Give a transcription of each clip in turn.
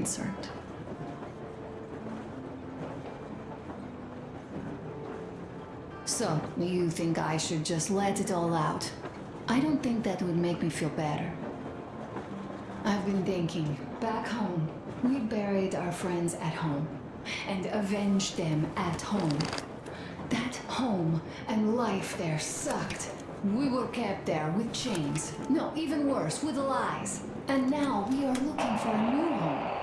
concerned. So, you think I should just let it all out? I don't think that would make me feel better. I've been thinking, back home, we buried our friends at home and avenged them at home. That home and life there sucked. We were kept there with chains. No, even worse, with lies. And now we are looking for a new home.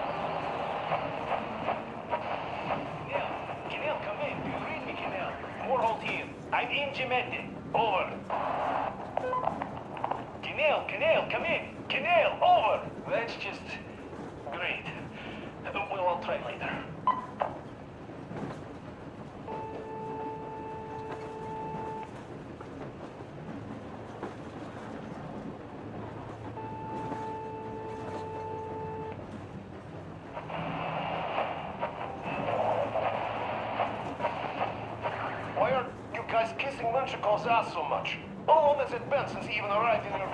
Kenel, Kenel, come in. Do you read me, Kenel? Warhol here. I'm in Gemete. Over. Kenel, Kenel, come in. Kenel, over. That's just... great. Well, I'll try later. Why are you guys kissing Menshikov's so much? How long has it been since he even arrived in your...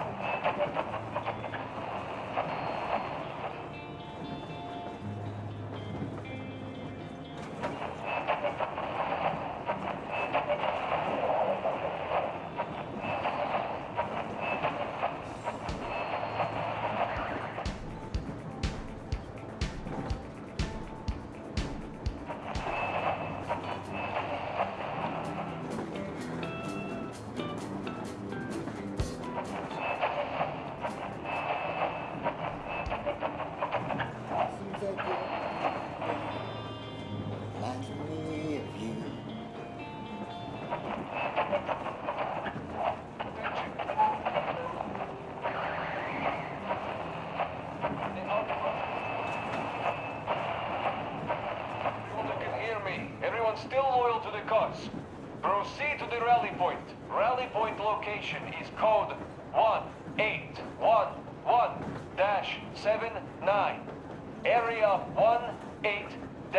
118-5.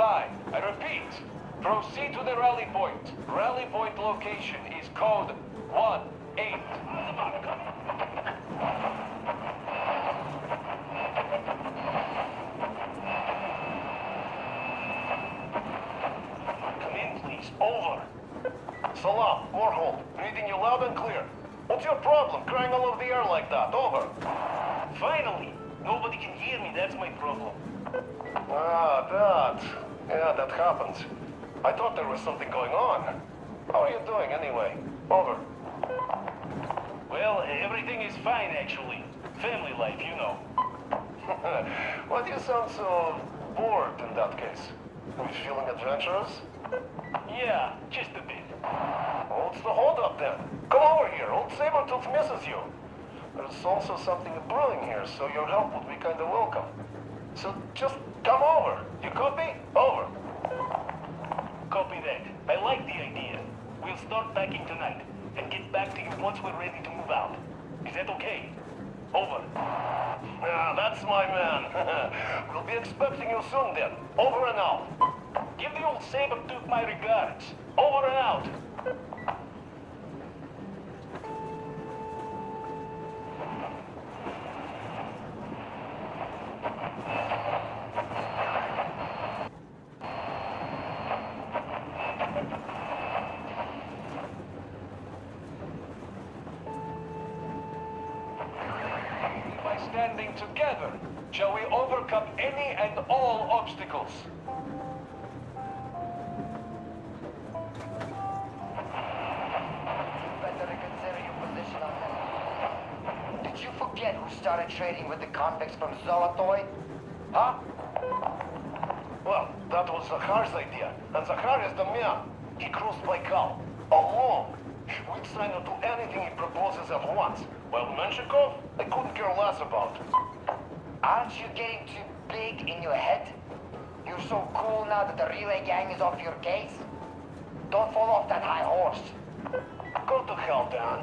I repeat, proceed to the rally point. Rally point location is code 18. Come in, please. Over. Salam, Warhol. Reading you loud and clear. What's your problem crying all over the air like that? Over. Finally! Nobody can hear me, that's my problem. Ah, that. Yeah, that happens. I thought there was something going on. How are you doing, anyway? Over. Well, everything is fine, actually. Family life, you know. Why do you sound so bored in that case? Are you feeling adventurous? Yeah, just a bit. What's the holdup then? Come over here. Old Sabertooth misses you. There's also something brewing here, so your help would be kind of welcome. So just come over. You copy? Over. Copy that. I like the idea. We'll start packing tonight and get back to you once we're ready to move out. Is that okay? Over. Ah, that's my man. we'll be expecting you soon then. Over and out. Give the old saber-tooth my regards. Over and out. Standing together, shall we overcome any and all obstacles? better reconsider your position on that. Did you forget who started trading with the convicts from Zolotoy? Huh? Well, that was Zakhar's idea, and Zakhar is the man. He crossed Baikal, alone. We'd try to do anything he proposes at once, while Menshikov, I couldn't care less about. Aren't you getting too big in your head? You're so cool now that the relay gang is off your case? Don't fall off that high horse. Go to hell, Dan.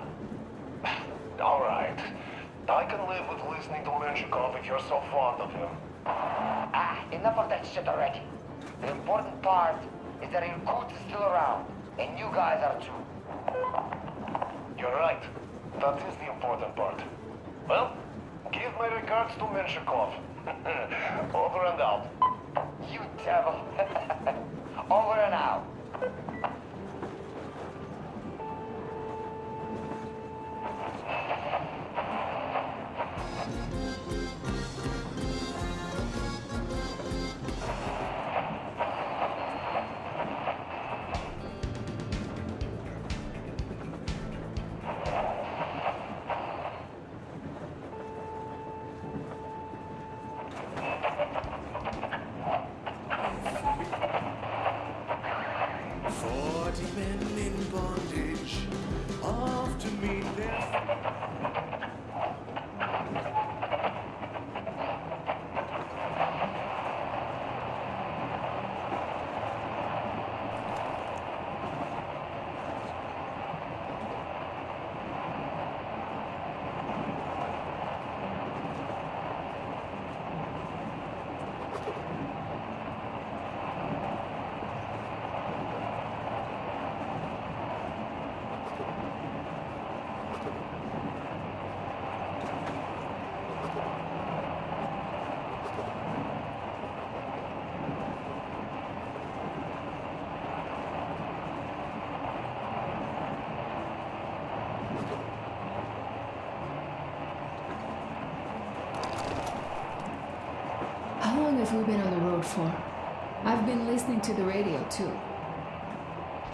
All right. I can live with listening to Menshikov if you're so fond of him. Ah, enough of that shit already. The important part is that Irkut is still around, and you guys are too. You're right. That is the important part. Well, give my regards to Menshikov. Over and out. You devil. Over and out. to mean death. We been on the road for? I've been listening to the radio too.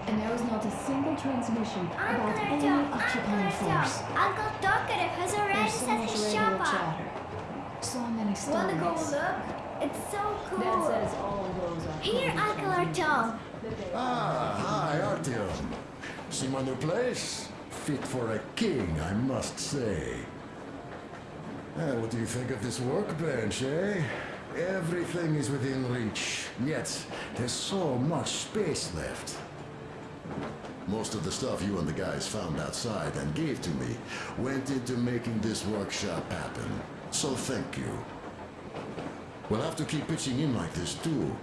And there was not a single transmission about any occupying force. Uncle Talkative has already There's so set much his radio shop up. chatter. So many stories. Wanna go look? It's so cool. Dad says all those are Here, Uncle from Artyom. Ah, hi, Artyom. See my new place? Fit for a king, I must say. Eh, what do you think of this workbench, eh? Everything is within reach, yet there's so much space left. Most of the stuff you and the guys found outside and gave to me went into making this workshop happen. So thank you. We'll have to keep pitching in like this too.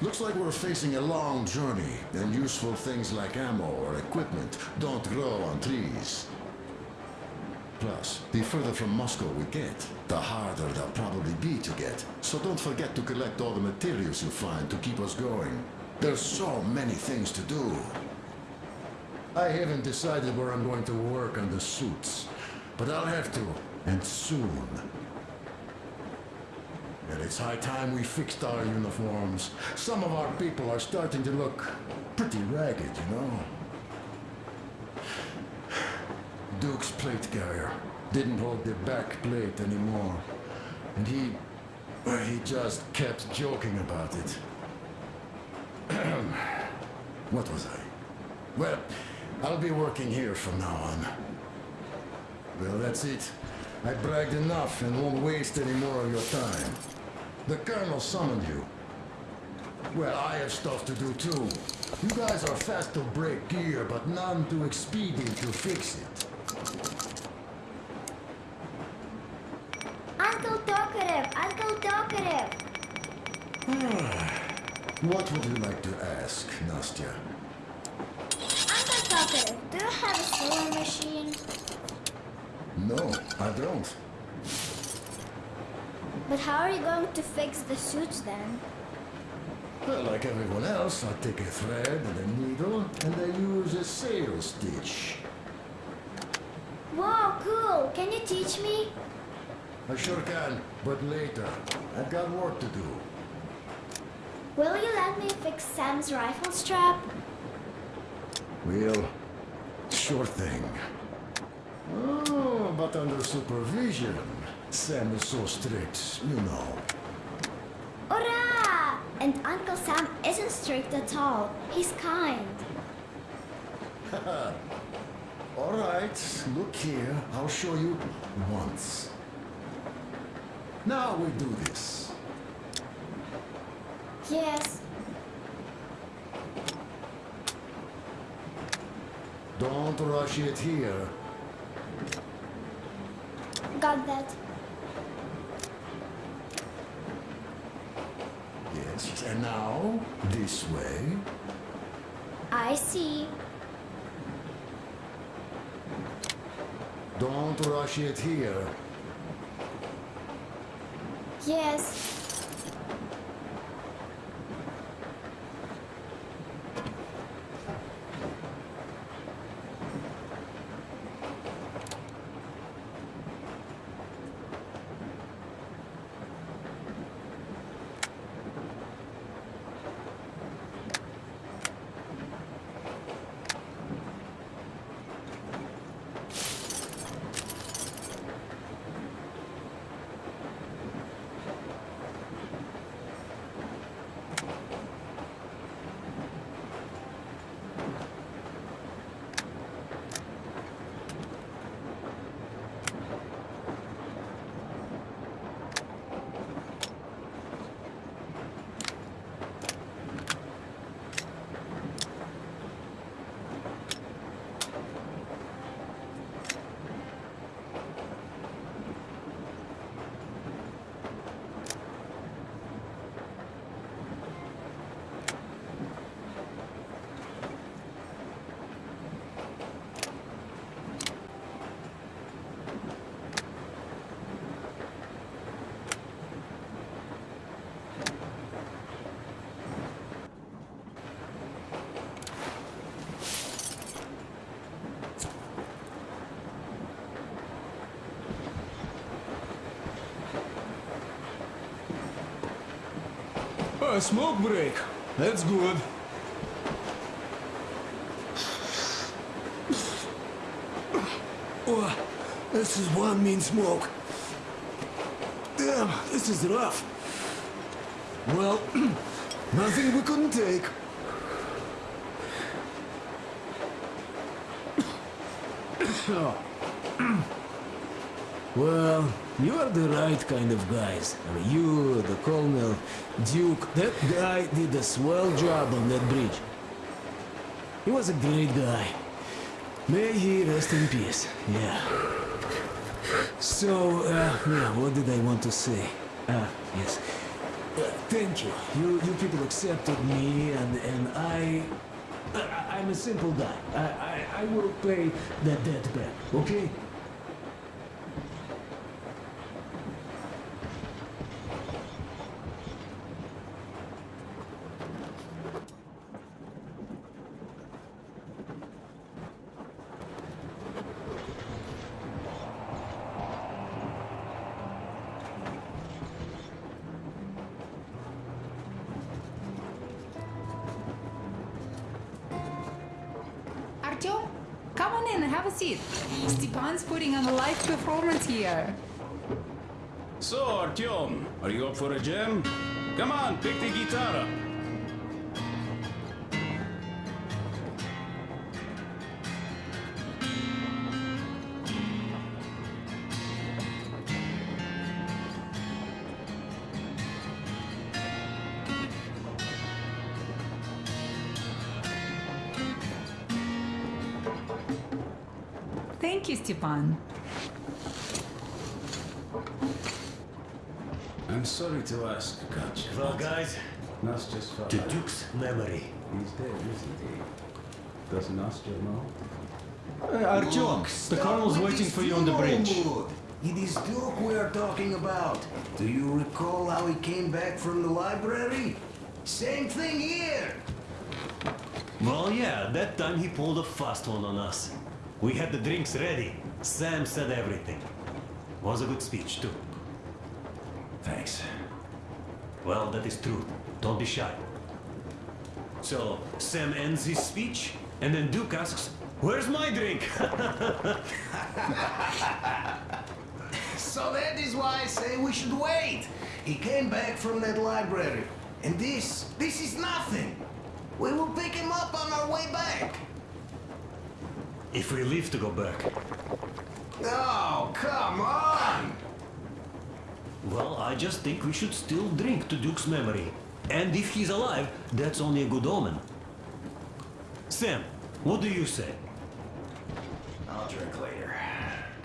Looks like we're facing a long journey, and useful things like ammo or equipment don't grow on trees. Plus, the further from Moscow we get, the harder they'll probably be to get. So don't forget to collect all the materials you find to keep us going. There's so many things to do. I haven't decided where I'm going to work on the suits, but I'll have to, and soon. And it's high time we fixed our uniforms. Some of our people are starting to look pretty ragged, you know? Duke's plate carrier didn't hold the back plate anymore. And he... he just kept joking about it. what was I? Well, I'll be working here from now on. Well, that's it. I bragged enough and won't waste any more of your time. The Colonel summoned you. Well, I have stuff to do too. You guys are fast to break gear, but none too expedient to fix it. Uncle Talkative. Uncle Talkative. What would you like to ask, Nastya? Uncle do you have a sewing machine? No, I don't. But how are you going to fix the suits then? Well, like everyone else, I take a thread and a needle, and I use a sail stitch. Wow, cool. Can you teach me? I sure can, but later. I've got work to do. Will you let me fix Sam's rifle strap? Well, sure thing. Oh, but under supervision. Sam is so strict, you know. Hurrah! And Uncle Sam isn't strict at all. He's kind. All right, look here. I'll show you once. Now we do this. Yes. Don't rush it here. Got that. Yes. And now, this way. I see. Don't rush it here. Yes. A smoke break. That's good. Oh, this is one mean smoke. Damn, this is rough. Well, nothing we couldn't take. Oh. Well, you are the right kind of guys. I mean, you, the Colonel, Duke, that guy did a swell job on that bridge. He was a great guy. May he rest in peace, yeah. So, uh, yeah, what did I want to say? Ah, yes. Uh, thank you. You, you people accepted me, and, and I, I... I'm a simple guy. I, I, I will pay that debt back, okay? Stepan's putting on a live performance here. So, Artyom, are you up for a jam? Come on, pick the guitar up. Stepan. I'm sorry to ask, Katya. Well, guys, Nastya's father. to Duke's memory. He's dead, isn't he? Does Nastya know? Uh, Artyom, the colonel's waiting for you on the bridge. It is Duke we are talking about. Do you recall how he came back from the library? Same thing here. Well, yeah, that time he pulled a fast one on us. We had the drinks ready. Sam said everything. Was a good speech, too. Thanks. Well, that is true. Don't be shy. So, Sam ends his speech, and then Duke asks, Where's my drink? So that is why I say we should wait. He came back from that library. And this, this is nothing. We will pick him up on our way back. If we live to go back. Oh, come on! Well, I just think we should still drink to Duke's memory. And if he's alive, that's only a good omen. Sam, what do you say? I'll drink later.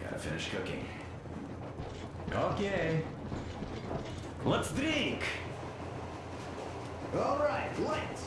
Gotta finish cooking. Okay. Let's drink! All right, let's.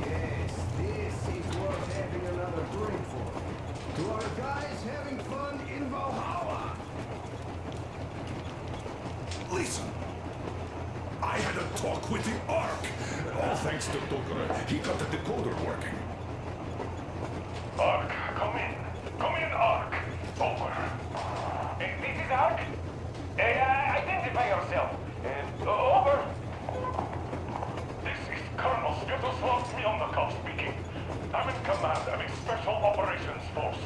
Yes, this is worth having another drink for. To our guys having fun in Valhalla. Listen, I had a talk with the Ark. All thanks to Tucker. He decoder working come in. Come in, Ark. Over. Eh, this is Ark? Uh, identify yourself. Uh, over. This is Colonel Svetoslav Smelnikov speaking. I'm in command of a special operations force.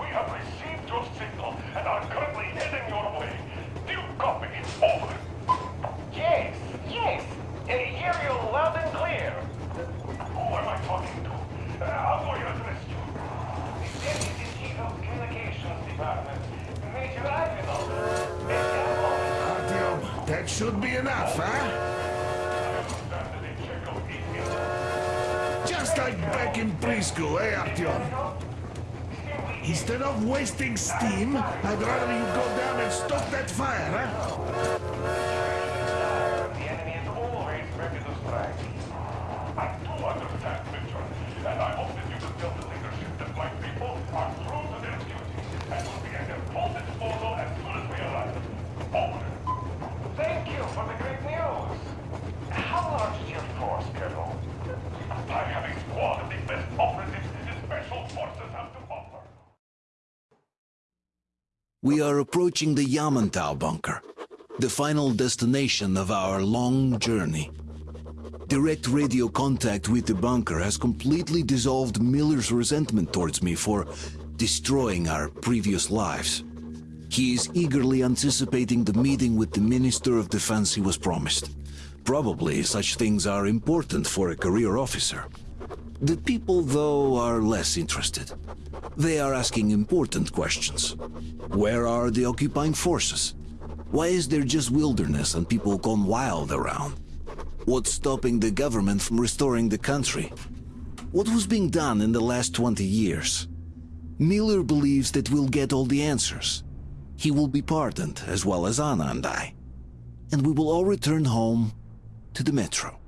We have received your signal and are currently heading your way. Do you copy? Over. Yes, yes. Uh, hear you loud and clear. Who am I talking to? Uh, how do I address you? The Deputy Chief of Communications Department, Major Ivanov. Major Ivanov. That should be enough, huh? EPS like back in preschool, eh, Artyom? Instead of wasting steam, I'd rather you go down and stop that fire, huh? The enemy is always ready to strike. I do understand, Mitchell, and I hope that you will tell the leadership that my people are true to their duty and will be at their full disposal as soon as we arrive. Over. Thank you for the great news. How large is your force, Colonel? I have a squad of the best operatives the special forces have to offer. We are approaching the Yamantau bunker, the final destination of our long journey. Direct radio contact with the bunker has completely dissolved Miller's resentment towards me for destroying our previous lives. He is eagerly anticipating the meeting with the Minister of Defense he was promised. Probably such things are important for a career officer. The people, though, are less interested. They are asking important questions. Where are the occupying forces? Why is there just wilderness and people gone wild around? What's stopping the government from restoring the country? What was being done in the last 20 years? Miller believes that we'll get all the answers. He will be pardoned, as well as Anna and I. And we will all return home to the metro.